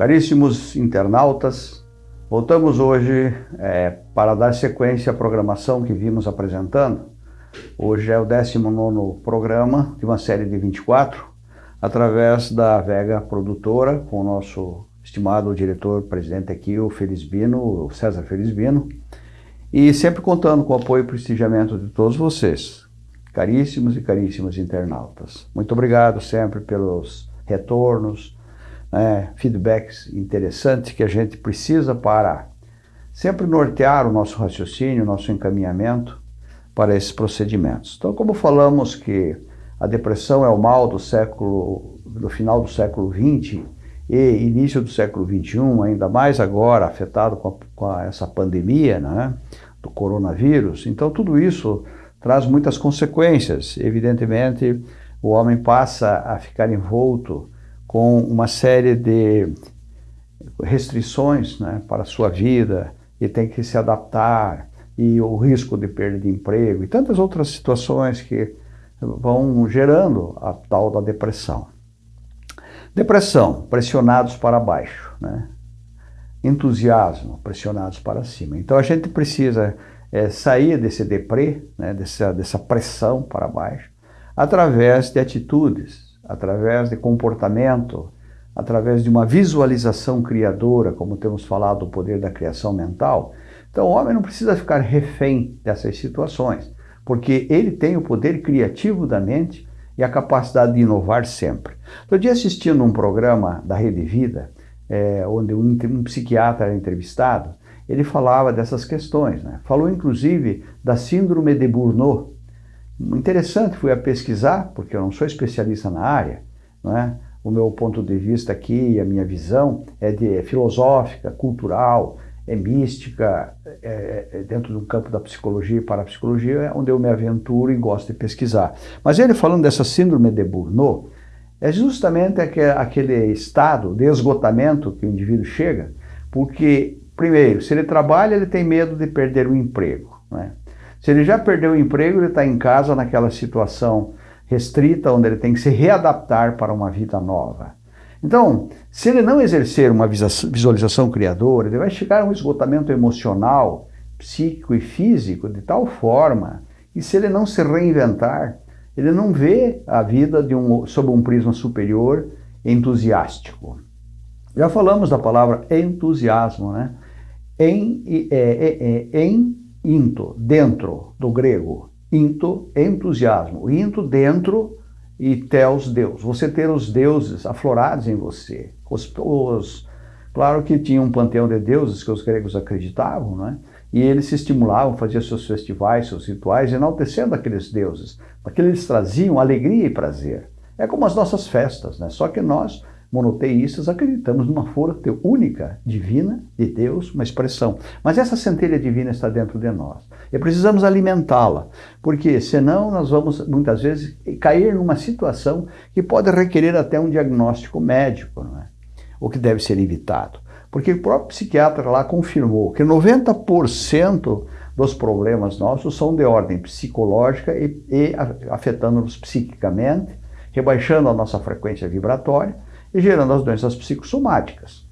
Caríssimos internautas, voltamos hoje é, para dar sequência à programação que vimos apresentando. Hoje é o 19 programa de uma série de 24, através da Vega Produtora, com o nosso estimado diretor-presidente aqui, o Felizbino, o César Felizbino, e sempre contando com o apoio e prestigiamento de todos vocês, caríssimos e caríssimas internautas. Muito obrigado sempre pelos retornos, né, feedbacks interessantes que a gente precisa para sempre nortear o nosso raciocínio, o nosso encaminhamento para esses procedimentos. Então, como falamos que a depressão é o mal do século, do final do século XX e início do século XXI, ainda mais agora afetado com, a, com a, essa pandemia né, do coronavírus, então tudo isso traz muitas consequências. Evidentemente, o homem passa a ficar envolto com uma série de restrições né, para a sua vida e tem que se adaptar e o risco de perda de emprego e tantas outras situações que vão gerando a tal da depressão. Depressão, pressionados para baixo, né? entusiasmo, pressionados para cima. Então a gente precisa é, sair desse deprê, né, dessa, dessa pressão para baixo, através de atitudes através de comportamento, através de uma visualização criadora, como temos falado do poder da criação mental. Então o homem não precisa ficar refém dessas situações, porque ele tem o poder criativo da mente e a capacidade de inovar sempre. Estou dia assistindo um programa da Rede Vida, é, onde um, um psiquiatra era entrevistado, ele falava dessas questões. Né? Falou inclusive da síndrome de Burnout, Interessante, fui a pesquisar, porque eu não sou especialista na área, não é? o meu ponto de vista aqui, a minha visão é, de, é filosófica, cultural, é mística, é, é dentro do campo da psicologia e parapsicologia, é onde eu me aventuro e gosto de pesquisar. Mas ele falando dessa síndrome de Burnout, é justamente aquele estado de esgotamento que o indivíduo chega, porque, primeiro, se ele trabalha, ele tem medo de perder o emprego. Né? Se ele já perdeu o emprego, ele está em casa naquela situação restrita, onde ele tem que se readaptar para uma vida nova. Então, se ele não exercer uma visualização criadora, ele vai chegar a um esgotamento emocional, psíquico e físico de tal forma que se ele não se reinventar, ele não vê a vida de um, sob um prisma superior entusiástico. Já falamos da palavra entusiasmo, né? Em, é, é, é, em into, dentro, do grego. Into, entusiasmo. Into, dentro, e teos, Deus. Você ter os deuses aflorados em você. Os, os, claro que tinha um panteão de deuses que os gregos acreditavam, não é? E eles se estimulavam, faziam seus festivais, seus rituais, enaltecendo aqueles deuses, porque eles traziam alegria e prazer. É como as nossas festas, né? Só que nós monoteístas acreditamos numa força única, divina, de Deus, uma expressão. Mas essa centelha divina está dentro de nós. E precisamos alimentá-la, porque senão nós vamos, muitas vezes, cair numa situação que pode requerer até um diagnóstico médico, não é? o que deve ser evitado. Porque o próprio psiquiatra lá confirmou que 90% dos problemas nossos são de ordem psicológica e, e afetando-nos psiquicamente, rebaixando a nossa frequência vibratória, e gerando as doenças psicossomáticas.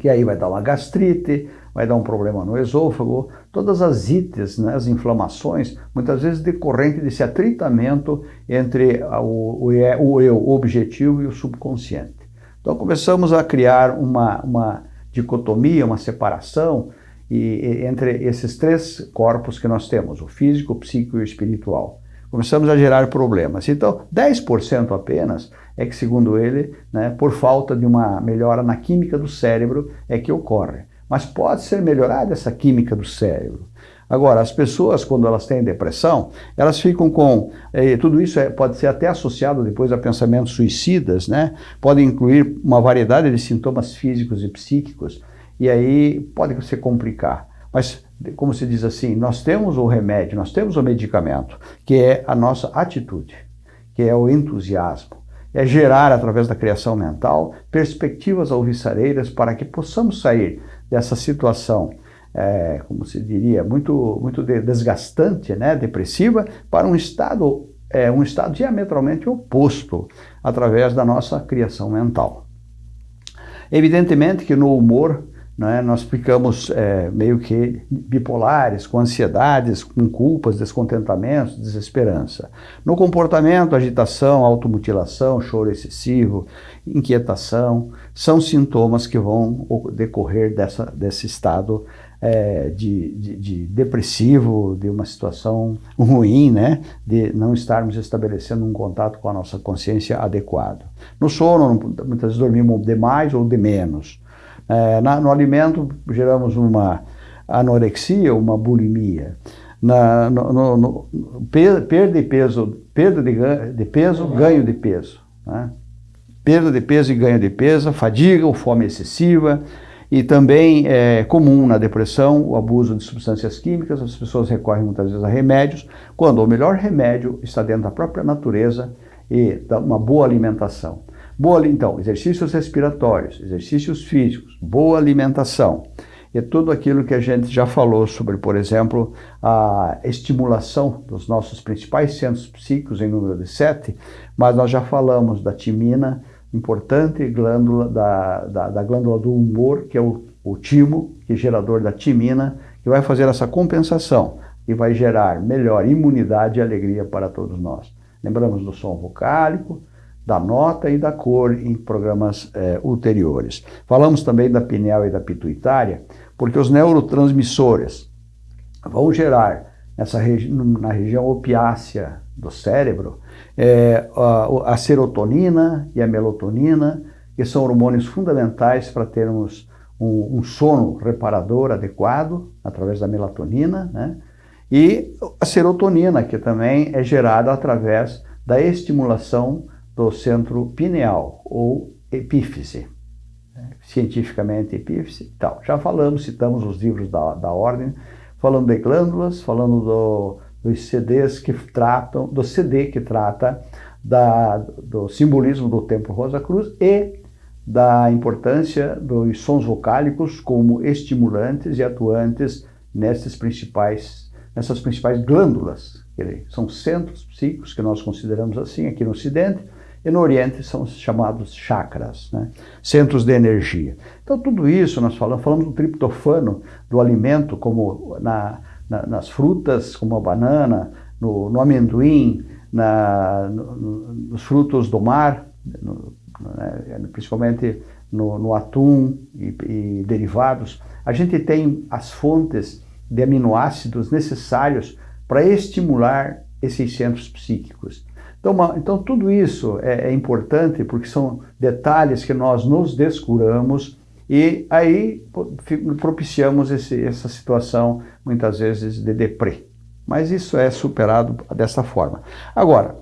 Que aí vai dar uma gastrite, vai dar um problema no esôfago, todas as ites, né, as inflamações, muitas vezes decorrente desse atritamento entre o, o, o eu objetivo e o subconsciente. Então começamos a criar uma, uma dicotomia, uma separação e, entre esses três corpos que nós temos, o físico, o psíquico e o espiritual. Começamos a gerar problemas. Então, 10% apenas é que, segundo ele, né, por falta de uma melhora na química do cérebro, é que ocorre. Mas pode ser melhorada essa química do cérebro. Agora, as pessoas, quando elas têm depressão, elas ficam com... Eh, tudo isso é, pode ser até associado depois a pensamentos suicidas, né? Pode incluir uma variedade de sintomas físicos e psíquicos, e aí pode se complicar. Mas, como se diz assim, nós temos o remédio, nós temos o medicamento, que é a nossa atitude, que é o entusiasmo é gerar, através da criação mental, perspectivas alvissareiras para que possamos sair dessa situação, é, como se diria, muito, muito desgastante, né, depressiva, para um estado, é, um estado diametralmente oposto, através da nossa criação mental. Evidentemente que no humor né, nós ficamos é, meio que bipolares, com ansiedades, com culpas, descontentamentos, desesperança. No comportamento, agitação, automutilação, choro excessivo, inquietação, são sintomas que vão decorrer dessa, desse estado é, de, de, de, depressivo, de uma situação ruim, né? de não estarmos estabelecendo um contato com a nossa consciência adequado. No sono, muitas vezes dormimos de mais ou de menos. É, na, no alimento, geramos uma anorexia, uma bulimia. Na, no, no, no, perda de peso, perda de, de peso, ganho de peso. Né? Perda de peso e ganho de peso, fadiga ou fome excessiva, e também é comum na depressão o abuso de substâncias químicas, as pessoas recorrem muitas vezes a remédios, quando o melhor remédio está dentro da própria natureza e uma boa alimentação. Boa, então, exercícios respiratórios, exercícios físicos, boa alimentação. E tudo aquilo que a gente já falou sobre, por exemplo, a estimulação dos nossos principais centros psíquicos em número de sete, mas nós já falamos da timina, importante glândula da, da, da glândula do humor, que é o, o timo, que é gerador da timina, que vai fazer essa compensação e vai gerar melhor imunidade e alegria para todos nós. Lembramos do som vocálico, da nota e da cor em programas é, ulteriores. Falamos também da pineal e da pituitária, porque os neurotransmissores vão gerar nessa regi na região opiácea do cérebro é, a, a, serotonina e a melatonina, que são hormônios fundamentais para termos um, um, sono reparador adequado, através da melatonina, né? e a serotonina, que também é gerada através da estimulação do centro pineal, ou epífise, né? cientificamente epífise e tal. Já falamos, citamos os livros da, da ordem, falando de glândulas, falando do, dos CDs que tratam, do CD que trata da, do simbolismo do Templo Rosa Cruz e da importância dos sons vocálicos como estimulantes e atuantes nessas principais, nessas principais glândulas. São centros psíquicos que nós consideramos assim aqui no Ocidente, e no Oriente são chamados chakras, né? centros de energia. Então tudo isso nós falamos, falamos do triptofano, do alimento, como na, na, nas frutas, como a banana, no, no amendoim, na, no, nos frutos do mar, né? principalmente no, atum e, e derivados. A gente tem as fontes de aminoácidos necessários para estimular esses centros psíquicos. Então, uma, então tudo isso é, é, importante porque são detalhes que nós nos descuramos e aí propiciamos esse, essa situação, muitas vezes, de deprê. Mas isso é superado dessa forma. Agora,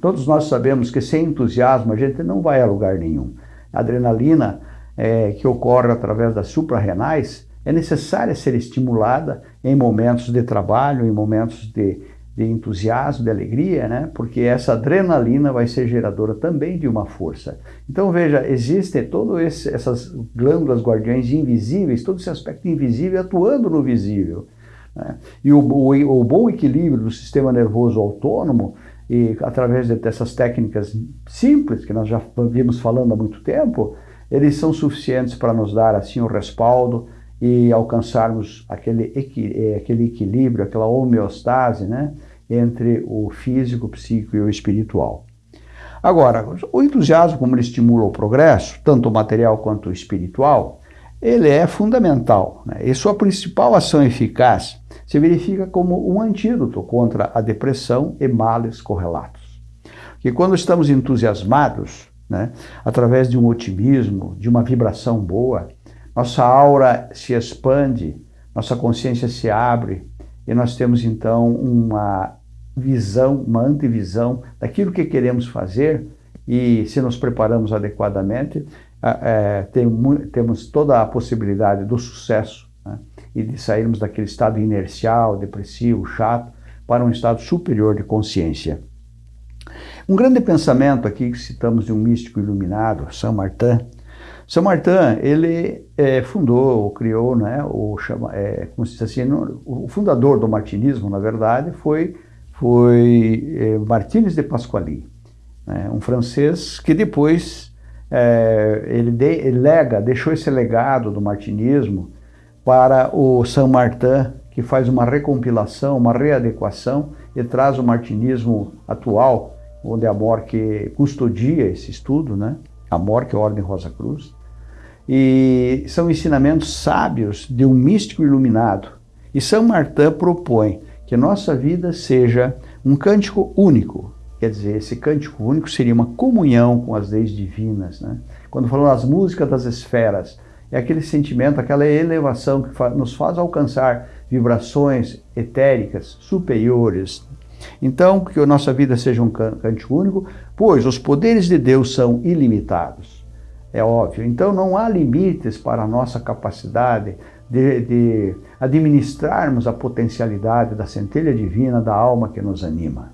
todos nós sabemos que sem entusiasmo a gente não vai a lugar nenhum. A adrenalina é, que ocorre através das suprarrenais é necessária ser estimulada em momentos de trabalho, em momentos de de entusiasmo, de alegria, né? porque essa adrenalina vai ser geradora também de uma força. Então veja, existem todas essas glândulas guardiães invisíveis, todo esse aspecto invisível atuando no visível. Né? E o, o, o, bom equilíbrio do sistema nervoso autônomo, e através dessas técnicas simples, que nós já vimos falando há muito tempo, eles são suficientes para nos dar assim o respaldo, e alcançarmos aquele, eh, aquele equilíbrio, aquela homeostase né, entre o físico, o psíquico e o espiritual. Agora, o entusiasmo, como ele estimula o progresso, tanto material quanto espiritual, ele é fundamental. Né? E sua principal ação eficaz se verifica como um antídoto contra a depressão e males correlatos. Que quando estamos entusiasmados, né, através de um otimismo, de uma vibração boa, nossa aura se expande, nossa consciência se abre e nós temos então uma visão, uma antevisão daquilo que queremos fazer e se nos preparamos adequadamente, é, tem, temos toda a possibilidade do sucesso né, e de sairmos daquele estado inercial, depressivo, chato, para um estado superior de consciência. Um grande pensamento aqui que citamos de um místico iluminado, Saint Martin, são Martin, ele é, fundou, criou, né, o, chama, é, como se diz assim, o fundador do martinismo, na verdade, foi, foi é, Martínez de Pasquali, né, um francês que depois é, ele, de, ele lega, deixou esse legado do martinismo para o Saint Martin, que faz uma recompilação, uma readequação e traz o martinismo atual, onde a Morque custodia esse estudo, né? a Morque, a Ordem Rosa Cruz, e são ensinamentos sábios de um místico iluminado. E São Martin propõe que nossa vida seja um cântico único. Quer dizer, esse cântico único seria uma comunhão com as leis divinas. Né? Quando falamos das músicas das esferas, é aquele sentimento, aquela elevação que nos faz alcançar vibrações etéricas superiores. Então, que a nossa vida seja um cântico único, pois os poderes de Deus são ilimitados. É óbvio. Então, não há limites para a nossa capacidade de, de administrarmos a potencialidade da centelha divina da alma que nos anima.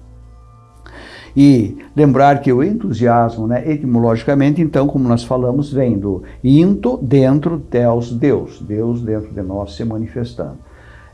E lembrar que o entusiasmo, né, etimologicamente, então, como nós falamos, vem do into dentro deus, Deus, Deus dentro de nós se manifestando.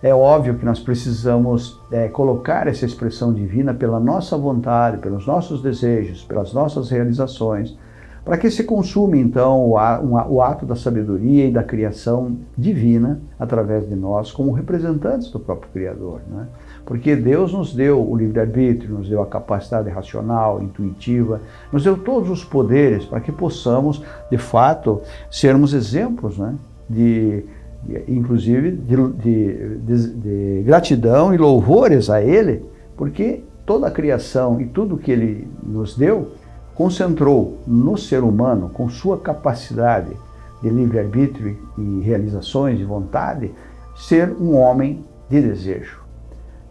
É óbvio que nós precisamos é, colocar essa expressão divina pela nossa vontade, pelos nossos desejos, pelas nossas realizações, para que se consuma então o, ato da sabedoria e da criação divina através de nós como representantes do próprio Criador. Né? Porque Deus nos deu o livre-arbítrio, nos deu a capacidade racional, intuitiva, nos deu todos os poderes para que possamos, de fato, sermos exemplos né? de, de inclusive, de, de, de gratidão e louvores a Ele, porque toda a criação e tudo que Ele nos deu concentrou no ser humano, com sua capacidade de livre-arbítrio e realizações de vontade, ser um homem de desejo.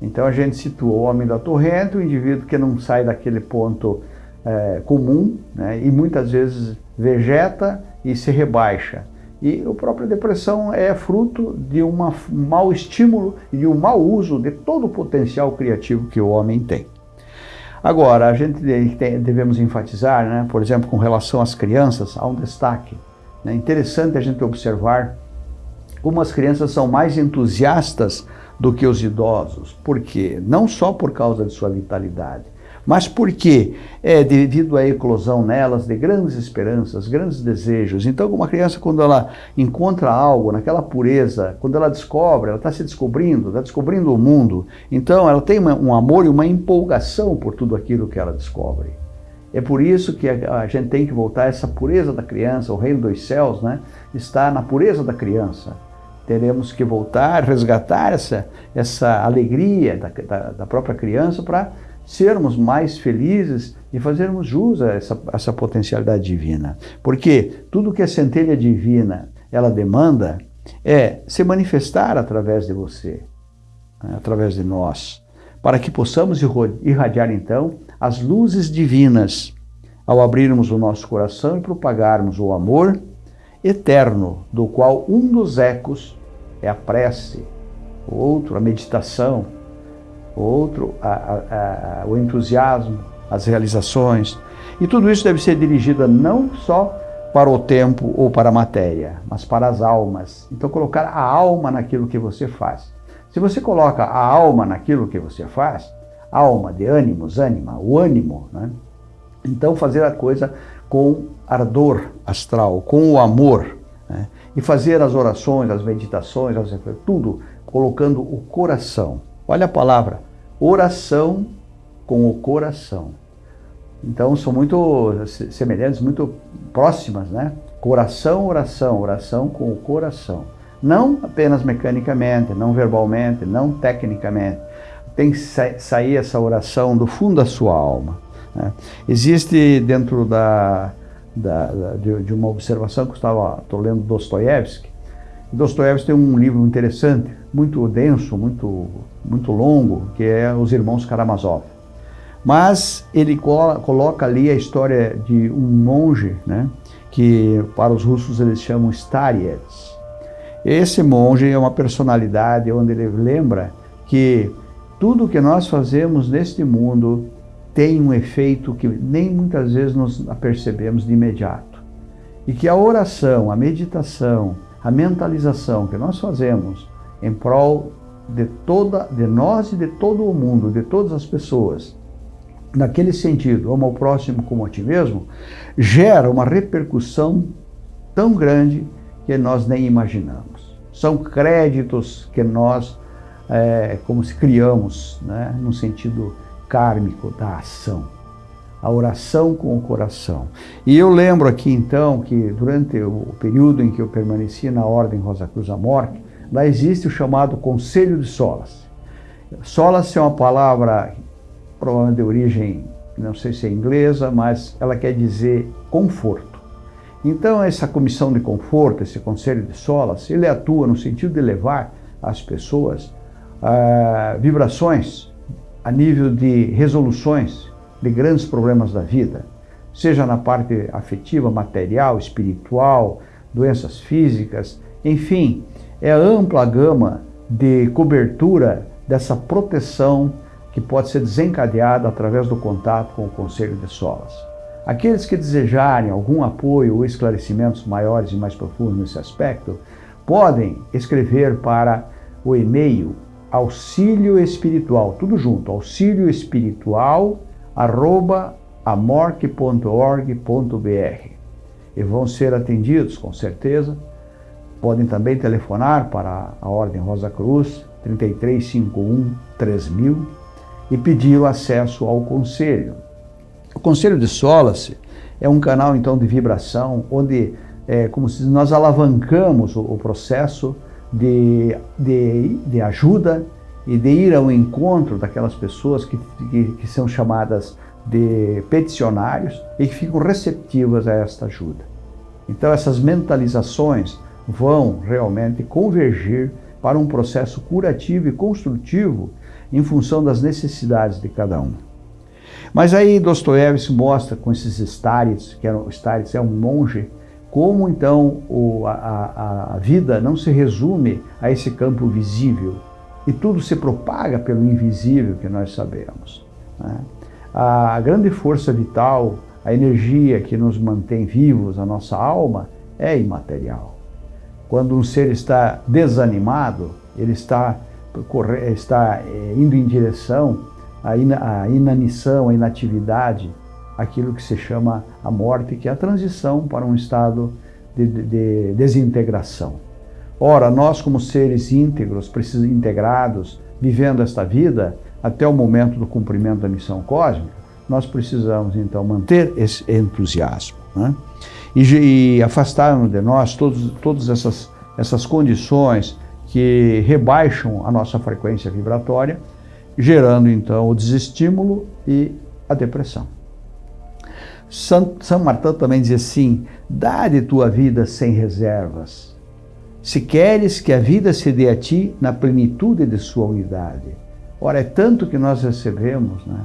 Então a gente situa o homem da torrente, o indivíduo que não sai daquele ponto é, comum né, e muitas vezes vegeta e se rebaixa. E a própria depressão é fruto de uma, um mau estímulo e de um mau uso de todo o potencial criativo que o homem tem. Agora, a gente devemos enfatizar, né, por exemplo, com relação às crianças, há um destaque. É né, interessante a gente observar como as crianças são mais entusiastas do que os idosos. Por quê? Não só por causa de sua vitalidade, mas porque é devido à eclosão nelas de grandes esperanças, grandes desejos. Então, uma criança, quando ela encontra algo naquela pureza, quando ela descobre, ela está se descobrindo, está descobrindo o mundo, então ela tem um amor e uma empolgação por tudo aquilo que ela descobre. É por isso que a, a gente tem que voltar a essa pureza da criança, o reino dos céus, né, está na pureza da criança teremos que voltar, resgatar essa, essa alegria da, da, da própria criança para sermos mais felizes e fazermos jus a essa, essa potencialidade divina. Porque tudo que a centelha divina ela demanda é se manifestar através de você, né, através de nós, para que possamos irradiar então as luzes divinas ao abrirmos o nosso coração e propagarmos o amor eterno, do qual um dos ecos é a prece, o outro a meditação, outro a, a, a, o entusiasmo, as realizações. E tudo isso deve ser dirigido não só para o tempo ou para a matéria, mas para as almas. Então colocar a alma naquilo que você faz. Se você coloca a alma naquilo que você faz, alma de ânimos, ânima, o ânimo, né? então fazer a coisa com ardor astral, com o amor, né? e fazer as orações, as meditações, tudo colocando o coração. Olha a palavra, oração com o coração. Então são muito semelhantes, muito próximas, né? Coração, oração, oração com o coração. Não apenas mecanicamente, não verbalmente, não tecnicamente. Tem que sair essa oração do fundo da sua alma. Né? Existe dentro da, da, da de, de, uma observação que eu estava estou lendo Dostoiévski. Dostoiévski tem um livro interessante, muito denso, muito muito longo, que é Os Irmãos Karamazov. Mas ele coloca ali a história de um monge, né, que para os russos eles chamam Starets. Esse monge é uma personalidade onde ele lembra que tudo que nós fazemos neste mundo tem um efeito que nem muitas vezes nós percebemos de imediato. E que a oração, a meditação, a mentalização que nós fazemos em prol de toda de nós e de todo o mundo, de todas as pessoas, naquele sentido, amo ao próximo como a ti mesmo, gera uma repercussão tão grande que nós nem imaginamos. São créditos que nós, é, como se criamos, né, no sentido kármico da ação. A oração com o coração. E eu lembro aqui então que durante o período em que eu permaneci na Ordem Rosa Cruz Amorque, lá existe o chamado Conselho de Solas. Solas é uma palavra provavelmente de origem, não sei se é inglesa, mas ela quer dizer conforto. Então essa comissão de conforto, esse conselho de solas, ele atua no sentido de levar às pessoas ah, vibrações a nível de resoluções de grandes problemas da vida, seja na parte afetiva, material, espiritual, doenças físicas, enfim, é a ampla gama de cobertura dessa proteção que pode ser desencadeada através do contato com o Conselho de Solas. Aqueles que desejarem algum apoio ou esclarecimentos maiores e mais profundos nesse aspecto, podem escrever para o e-mail auxílio espiritual, tudo junto, auxílio espiritual arroba amorque.org.br e vão ser atendidos com certeza. Podem também telefonar para a Ordem Rosa Cruz 3351 3000 e pedir o acesso ao conselho. O conselho de Solace é um canal então de vibração onde é como se nós alavancamos o, o processo de, de, de, ajuda e de ir ao encontro daquelas pessoas que, que, que são chamadas de peticionários e que ficam receptivas a esta ajuda. Então essas mentalizações vão realmente convergir para um processo curativo e construtivo em função das necessidades de cada um. Mas aí Dostoiévski mostra com esses Starits, que o Starits é um monge, como então o, a, a, vida não se resume a esse campo visível e tudo se propaga pelo invisível que nós sabemos. Né? A grande força vital, a energia que nos mantém vivos, a nossa alma, é imaterial. Quando um ser está desanimado, ele está está eh, indo em direção à inanição, à inatividade, aquilo que se chama a morte, que é a transição para um estado de, de desintegração. Ora, nós como seres íntegros, integrados, vivendo esta vida, até o momento do cumprimento da missão cósmica, nós precisamos então manter esse entusiasmo né? E, e afastarmos de nós todos, todas essas, essas condições que rebaixam a nossa frequência vibratória, gerando então o desestímulo e a depressão. São, Martin também diz assim, dá de tua vida sem reservas, se queres que a vida se dê a ti na plenitude de sua unidade. Ora, é tanto que nós recebemos, né?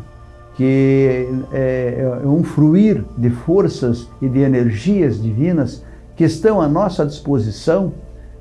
Que é, é um fruir de forças e de energias divinas que estão à nossa disposição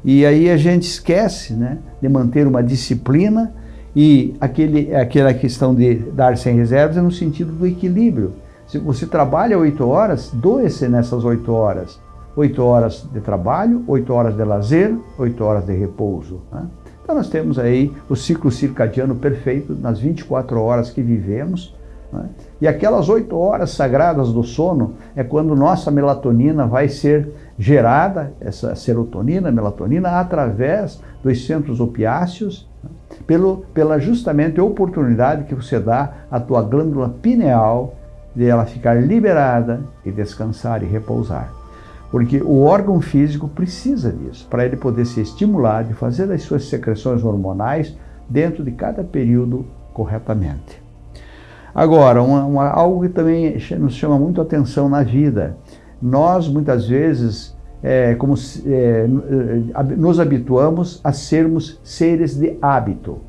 e aí a gente esquece né, de manter uma disciplina e aquele, aquela questão de dar sem reservas é no sentido do equilíbrio. Se você trabalha oito horas, doe-se nessas oito horas. Oito horas de trabalho, oito horas de lazer, oito horas de repouso. Né? Então nós temos aí o ciclo circadiano perfeito nas 24 horas que vivemos. Né? E aquelas oito horas sagradas do sono é quando nossa melatonina vai ser gerada, essa serotonina, melatonina, através dos centros opiáceos, pelo, pela justamente oportunidade que você dá à tua glândula pineal de ela ficar liberada e descansar e repousar. Porque o órgão físico precisa disso, para ele poder se estimular de fazer as suas secreções hormonais dentro de cada período corretamente. Agora, uma, uma, algo que também nos chama muito atenção na vida, nós muitas vezes é, como, é, nos habituamos a sermos seres de hábito.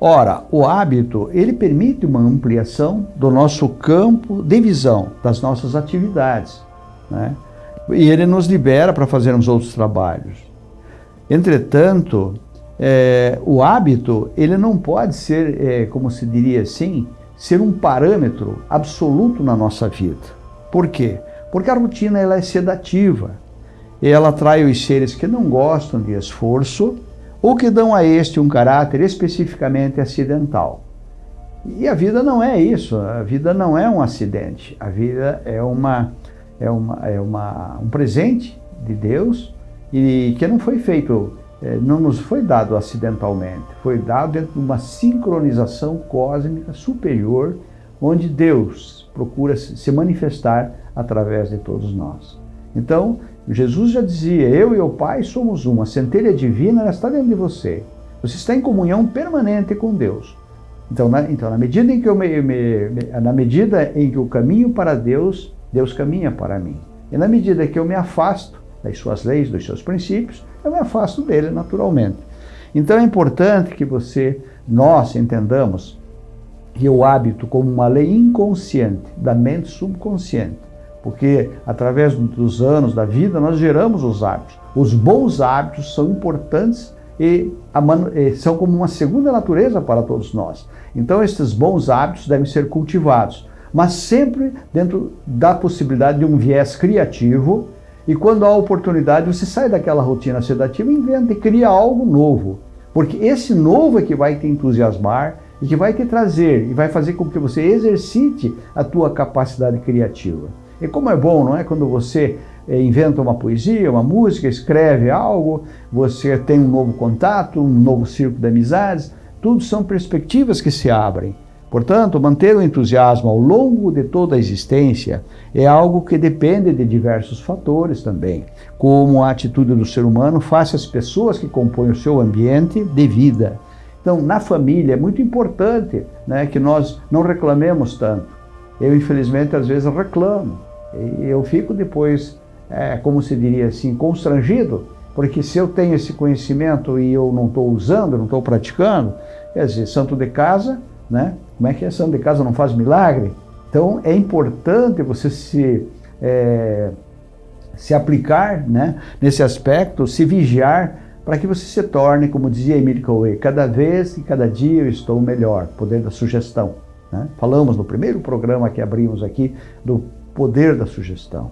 Ora, o hábito, ele permite uma ampliação do nosso campo de visão, das nossas atividades. Né? E ele nos libera para fazermos outros trabalhos. Entretanto, é, o hábito, ele não pode ser, é, como se diria assim, ser um parâmetro absoluto na nossa vida. Por quê? Porque a rotina ela é sedativa. Ela atrai os seres que não gostam de esforço ou que dão a este um caráter especificamente acidental. E a vida não é isso, a vida não é um acidente, a vida é, uma, é, uma, é uma, um presente de Deus e que não foi feito, não nos foi dado acidentalmente, foi dado dentro de uma sincronização cósmica superior, onde Deus procura se manifestar através de todos nós. Então, Jesus já dizia, eu e o Pai somos uma, a centelha divina está dentro de você. Você está em comunhão permanente com Deus. Então, na, então, na medida em que eu me, me, na medida em que eu caminho para Deus, Deus caminha para mim. E na medida que eu me afasto das suas leis, dos seus princípios, eu me afasto dele naturalmente. Então é importante que você, nós entendamos que o hábito como uma lei inconsciente da mente subconsciente, porque através dos anos da vida nós geramos os hábitos. Os bons hábitos são importantes e, são como uma segunda natureza para todos nós. Então esses bons hábitos devem ser cultivados, mas sempre dentro da possibilidade de um viés criativo e quando há oportunidade você sai daquela rotina sedativa inventa e cria algo novo. Porque esse novo é que vai te entusiasmar e que vai te trazer e vai fazer com que você exercite a tua capacidade criativa. E como é bom, não é? Quando você eh, inventa uma poesia, uma música, escreve algo, você tem um novo contato, um novo círculo de amizades, tudo são perspectivas que se abrem. Portanto, manter o entusiasmo ao longo de toda a existência é algo que depende de diversos fatores também, como a atitude do ser humano face às pessoas que compõem o seu ambiente de vida. Então, na família é muito importante né, que nós não reclamemos tanto. Eu, infelizmente, às vezes reclamo. E eu fico depois, é, como se diria assim, constrangido, porque se eu tenho esse conhecimento e eu não estou usando, não estou praticando, quer dizer, santo de casa, né? Como é que santo de casa não faz milagre? Então é importante você se, é, se aplicar né, nesse aspecto, se vigiar, para que você se torne, como dizia Emílio Coué, cada vez e cada dia eu estou melhor, poder da sugestão. Né? Falamos no primeiro programa que abrimos aqui do poder da sugestão.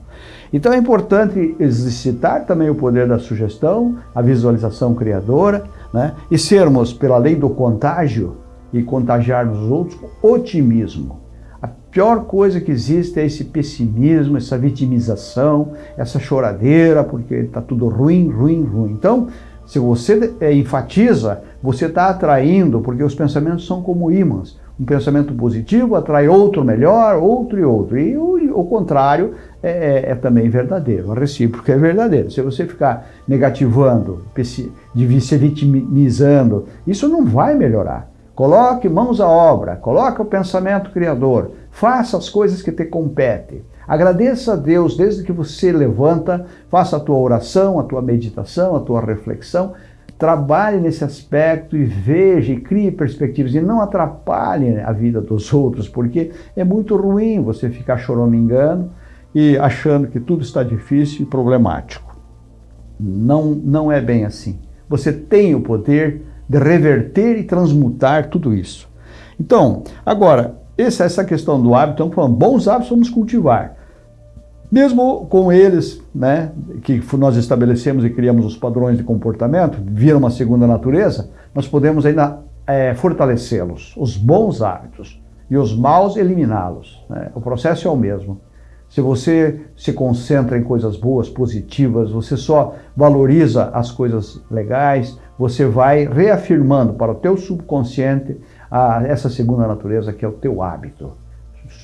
Então é importante exercitar também o poder da sugestão, a visualização criadora, né? e sermos, pela lei do contágio, e contagiarmos os outros com otimismo. A pior coisa que existe é esse pessimismo, essa vitimização, essa choradeira, porque está tudo ruim, ruim, ruim. Então, se você é, enfatiza, você está atraindo, porque os pensamentos são como ímãs. Um pensamento positivo atrai outro melhor, outro e outro. E o, o contrário é, é, é, também verdadeiro, o recíproco é verdadeiro. Se você ficar negativando, se vitimizando, isso não vai melhorar. Coloque mãos à obra, coloque o pensamento criador, faça as coisas que te competem. Agradeça a Deus desde que você levanta, faça a tua oração, a tua meditação, a tua reflexão, trabalhe nesse aspecto e veja e crie perspectivas e não atrapalhe a vida dos outros, porque é muito ruim você ficar choramingando e achando que tudo está difícil e problemático. Não, não é bem assim. Você tem o poder de reverter e transmutar tudo isso. Então, agora, essa, essa questão do hábito, então, bons hábitos vamos cultivar. Mesmo com eles, né, que nós estabelecemos e criamos os padrões de comportamento, viram uma segunda natureza, nós podemos ainda é, fortalecê-los, os bons hábitos, e os maus eliminá-los. Né? O processo é o mesmo. Se você se concentra em coisas boas, positivas, você só valoriza as coisas legais, você vai reafirmando para o teu subconsciente a, essa segunda natureza que é o teu hábito.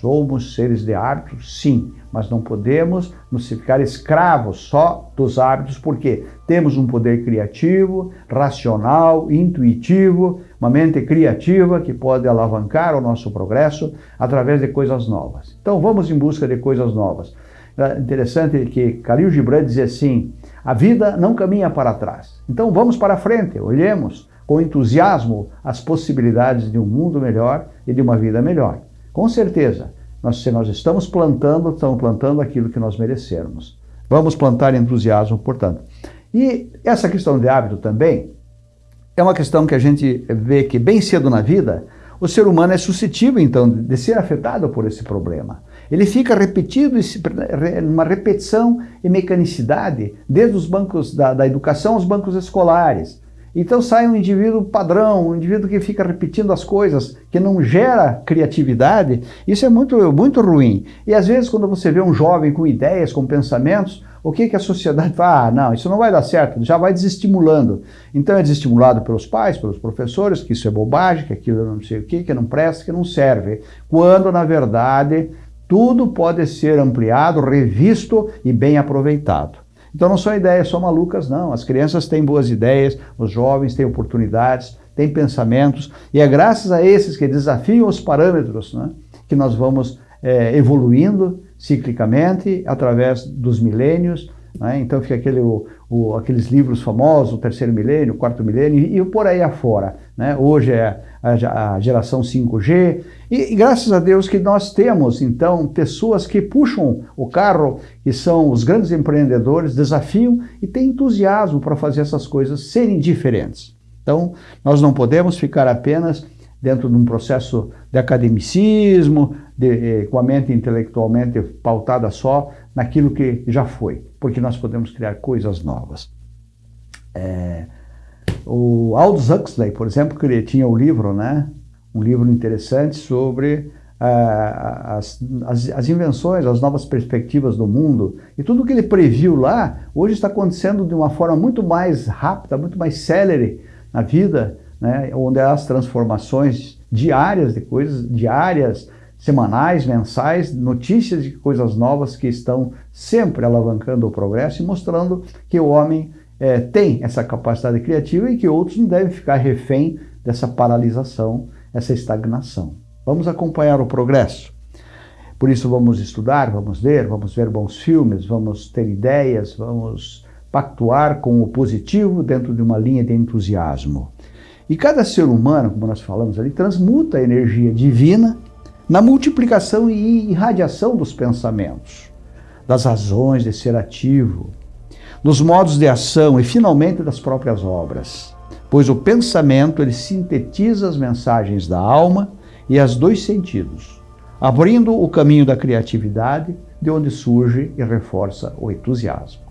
Somos seres de hábitos, sim, mas não podemos nos ficar escravos só dos hábitos, porque temos um poder criativo, racional, intuitivo, uma mente criativa que pode alavancar o nosso progresso através de coisas novas. Então vamos em busca de coisas novas. É interessante que Khalil Gibran dizia assim, a vida não caminha para trás. Então vamos para frente, olhemos com entusiasmo as possibilidades de um mundo melhor e de uma vida melhor. Com certeza, nós, se nós estamos plantando, estamos plantando aquilo que nós merecermos. Vamos plantar entusiasmo, portanto. E essa questão de hábito também é uma questão que a gente vê que bem cedo na vida, o ser humano é suscetível, então, de ser afetado por esse problema. Ele fica repetido, uma repetição e mecanicidade, desde os bancos da, da educação aos bancos escolares. Então sai um indivíduo padrão, um indivíduo que fica repetindo as coisas, que não gera criatividade. Isso é muito, muito ruim. E às vezes quando você vê um jovem com ideias, com pensamentos, o que, que a sociedade fala? Ah, não, isso não vai dar certo, já vai desestimulando. Então é desestimulado pelos pais, pelos professores, que isso é bobagem, que aquilo não sei o que, que não presta, que não serve. Quando, na verdade, tudo pode ser ampliado, revisto e bem aproveitado. Então não são ideias só malucas, não. As crianças têm boas ideias, os jovens têm oportunidades, têm pensamentos, e é graças a esses que desafiam os parâmetros né, que nós vamos é, evoluindo ciclicamente através dos milênios. Né? Então fica aquele, o, o, aqueles livros famosos, o terceiro milênio, o quarto milênio, e, e por aí afora. Né? Hoje é a, a geração 5G, e, e, graças a Deus que nós temos, então, pessoas que puxam o carro, que são os grandes empreendedores, desafiam e têm entusiasmo para fazer essas coisas serem diferentes. Então, nós não podemos ficar apenas dentro de um processo de academicismo, de, eh, com a mente intelectualmente pautada só naquilo que já foi, porque nós podemos criar coisas novas. É, o Aldous Huxley, por exemplo, que ele tinha o livro, né, um livro interessante sobre ah, as, as, as, invenções, as novas perspectivas do mundo. E tudo que ele previu lá, hoje está acontecendo de uma forma muito mais rápida, muito mais célere na vida, né, onde as transformações diárias de coisas, diárias, semanais, mensais, notícias de coisas novas que estão sempre alavancando o progresso e mostrando que o homem é, tem essa capacidade criativa e que outros não devem ficar refém dessa paralisação essa estagnação. Vamos acompanhar o progresso. Por isso vamos estudar, vamos ler, vamos ver bons filmes, vamos ter ideias, vamos pactuar com o positivo dentro de uma linha de entusiasmo. E cada ser humano, como nós falamos ali, transmuta a energia divina na multiplicação e irradiação dos pensamentos, das razões de ser ativo, dos modos de ação e finalmente das próprias obras pois o pensamento ele sintetiza as mensagens da alma e as dois sentidos, abrindo o caminho da criatividade, de onde surge e reforça o entusiasmo.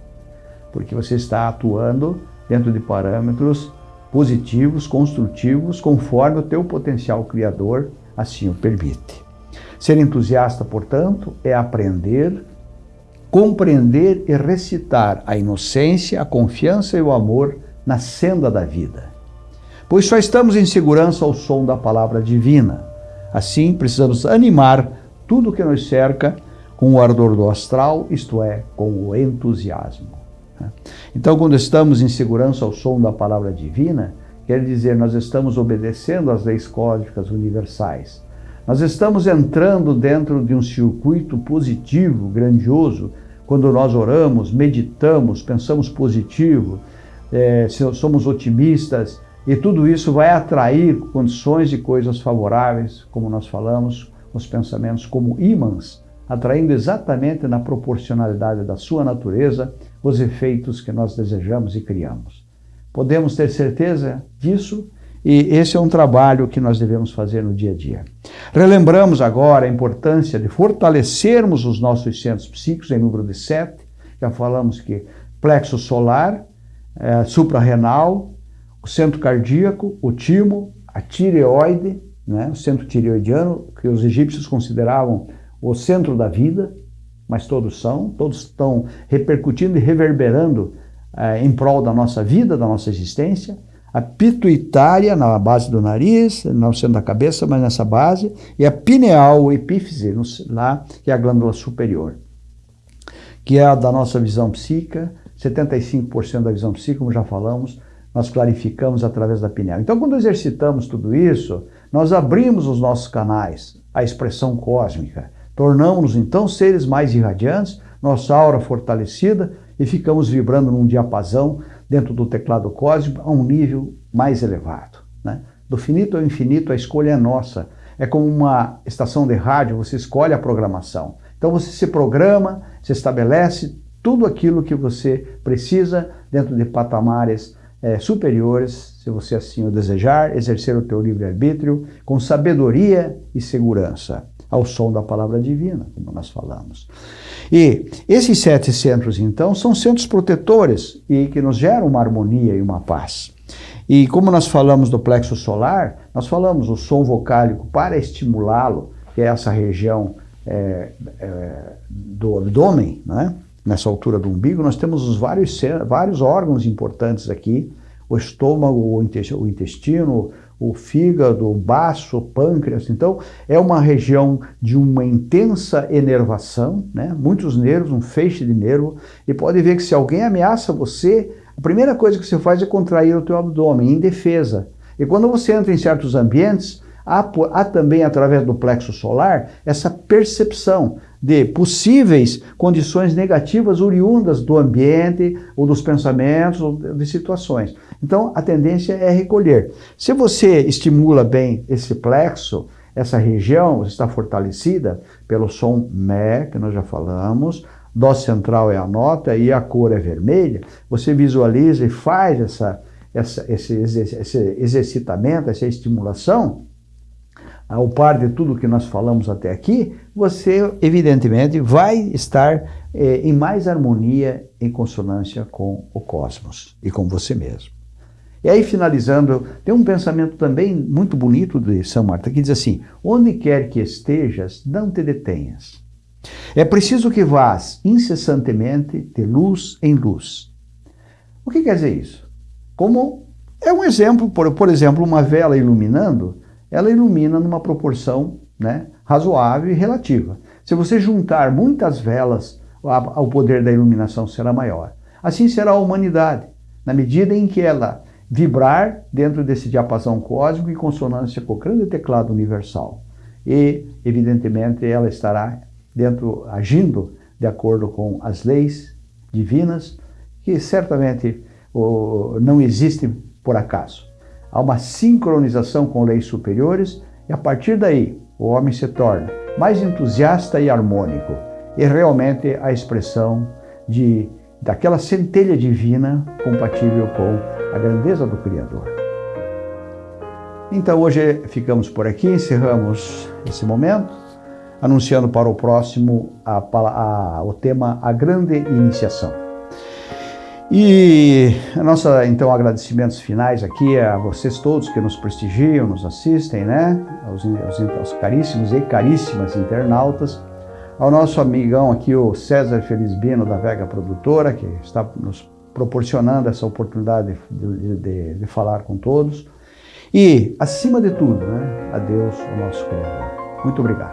Porque você está atuando dentro de parâmetros positivos, construtivos, conforme o teu potencial criador assim o permite. Ser entusiasta, portanto, é aprender, compreender e recitar a inocência, a confiança e o amor na senda da vida pois só estamos em segurança ao som da palavra divina. Assim, precisamos animar tudo que nos cerca com o ardor do astral, isto é, com o entusiasmo. Então, quando estamos em segurança ao som da palavra divina, quer dizer, nós estamos obedecendo às leis cósmicas universais. Nós estamos entrando dentro de um circuito positivo, grandioso, quando nós oramos, meditamos, pensamos positivo, é, somos otimistas, e tudo isso vai atrair condições e coisas favoráveis, como nós falamos, os pensamentos como ímãs, atraindo exatamente na proporcionalidade da sua natureza os efeitos que nós desejamos e criamos. Podemos ter certeza disso e esse é um trabalho que nós devemos fazer no dia a dia. Relembramos agora a importância de fortalecermos os nossos centros psíquicos em número de sete. Já falamos que plexo solar, é, suprarrenal, o centro cardíaco, o timo, a tireoide, né, o centro tireoidiano, que os egípcios consideravam o centro da vida, mas todos são, todos estão repercutindo e reverberando eh, em prol da nossa vida, da nossa existência. A pituitária, na base do nariz, não sendo da cabeça, mas nessa base, e a pineal, o epífise, lá, que é a glândula superior, que é a da nossa visão psíquica, 75% da visão psíquica, como já falamos, nós clarificamos através da pineal. Então, quando exercitamos tudo isso, nós abrimos os nossos canais à expressão cósmica, tornamos-nos então seres mais irradiantes, nossa aura fortalecida e ficamos vibrando num diapasão dentro do teclado cósmico a um nível mais elevado. Né? Do finito ao infinito, a escolha é nossa. É como uma estação de rádio, você escolhe a programação. Então você se programa, se estabelece tudo aquilo que você precisa dentro de patamares é, superiores, se você assim o desejar, exercer o teu livre-arbítrio com sabedoria e segurança, ao som da palavra divina, como nós falamos. E esses sete centros, então, são centros protetores e que nos geram uma harmonia e uma paz. E como nós falamos do plexo solar, nós falamos o som vocálico para estimulá-lo, que é essa região é, é, do abdômen, né? nessa altura do umbigo, nós temos os vários, vários órgãos importantes aqui, o estômago, o intestino, o fígado, o baço, o pâncreas. Então, é uma região de uma intensa enervação, né? muitos nervos, um feixe de nervo, e pode ver que se alguém ameaça você, a primeira coisa que você faz é contrair o teu abdômen, em defesa. E quando você entra em certos ambientes, há, há também, através do plexo solar, essa percepção de possíveis condições negativas oriundas do ambiente, ou dos pensamentos, ou de situações. Então, a tendência é recolher. Se você estimula bem esse plexo, essa região está fortalecida pelo som Mé, que nós já falamos, Dó central é a nota e a cor é vermelha, você visualiza e faz essa, essa, esse, esse exercitamento, essa estimulação, ao par de tudo que nós falamos até aqui, você evidentemente vai estar eh, em mais harmonia, em consonância com o cosmos e com você mesmo. E aí, finalizando, tem um pensamento também muito bonito de São Marta, que diz assim, onde quer que estejas, não te detenhas. É preciso que vás incessantemente de luz em luz. O que quer dizer isso? Como é um exemplo, por, por exemplo, uma vela iluminando, ela ilumina numa proporção né, razoável e relativa. Se você juntar muitas velas, o poder da iluminação será maior. Assim será a humanidade, na medida em que ela vibrar dentro desse diapasão cósmico em consonância com o grande teclado universal. E, evidentemente, ela estará dentro, agindo de acordo com as leis divinas, que certamente não existem por acaso. Há uma sincronização com leis superiores e a partir daí o homem se torna mais entusiasta e harmônico e realmente a expressão de daquela centelha divina compatível com a grandeza do Criador. Então hoje ficamos por aqui, encerramos esse momento anunciando para o próximo a, a, o tema A Grande Iniciação. E nossa, então, agradecimentos finais aqui a vocês todos que nos prestigiam, nos assistem, né? Aos, aos, aos caríssimos e caríssimas internautas, ao nosso amigão aqui, o César Felizbino, da Vega Produtora, que está nos proporcionando essa oportunidade de, de, de falar com todos. E, acima de tudo, né, a Deus, o nosso Criador. Muito obrigado.